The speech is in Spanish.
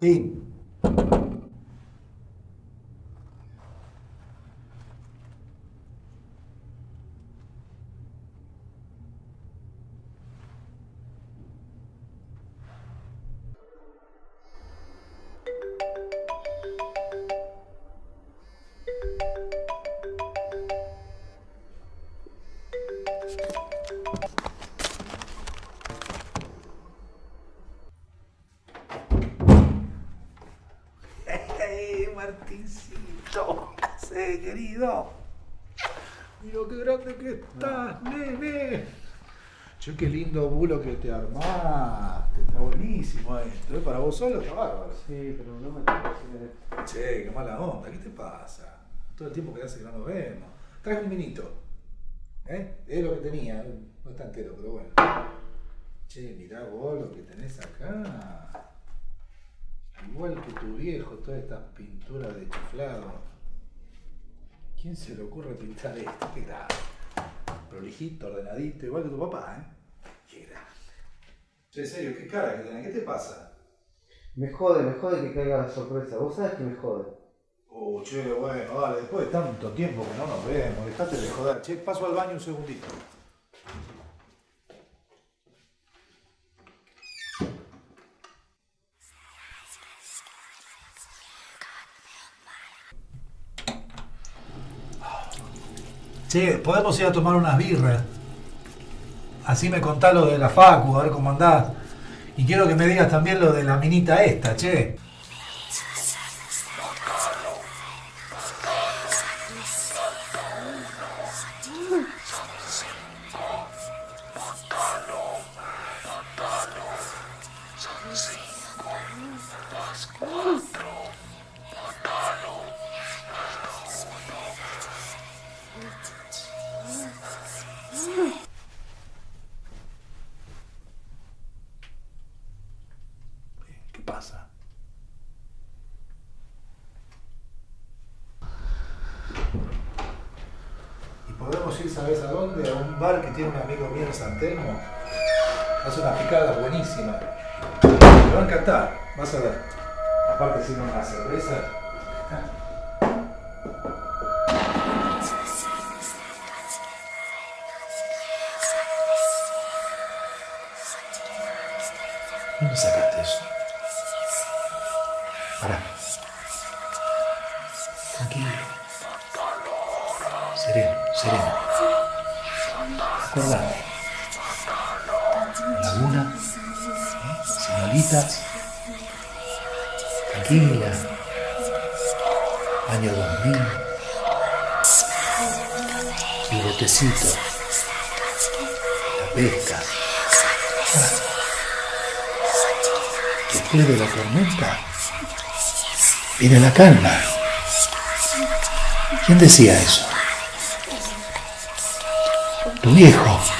pain Martincito! ¿Qué haces, querido? Mira qué grande que estás, nene. Che, qué lindo bulo que te armaste. Está buenísimo esto. ¿eh? Para vos solo está bárbaro. Sí, pero no me tengo que hacer. Che, qué mala onda. ¿Qué te pasa? Todo el tiempo que hace que no nos vemos. Traje un vinito. ¿Eh? Es lo que tenía. No está entero, pero bueno. Che, mirá vos lo que tenés acá. Igual que tu viejo, todas estas pinturas de chiflado. ¿Quién se le ocurre pintar esto? Qué grande. Prolijito, ordenadito, igual que tu papá, ¿eh? Qué grande. Che, en serio, qué cara que tenés. ¿Qué te pasa? Me jode, me jode que caiga la sorpresa. Vos sabés que me jode. Oh, che, bueno, dale, después de tanto tiempo que no nos vemos, dejate de joder. Che, paso al baño un segundito. Che, podemos ir a tomar unas birras. Así me contás lo de la Facu, a ver cómo andás. Y quiero que me digas también lo de la minita esta, che. Y podemos ir, ¿sabes a dónde? A un bar que tiene un amigo mío en San Telmo. Hace unas picadas buenísimas. Te va a encantar, vas a ver. Aparte, sirve una cerveza. ¿Dónde sacaste eso? Pará. Tranquilo. Sereno, sereno. Acordate. Laguna. Señorita. Tranquila. Año 2000. El botecito. La pesca. Después de la tormenta viene la calma. ¿Quién decía eso? Tu viejo.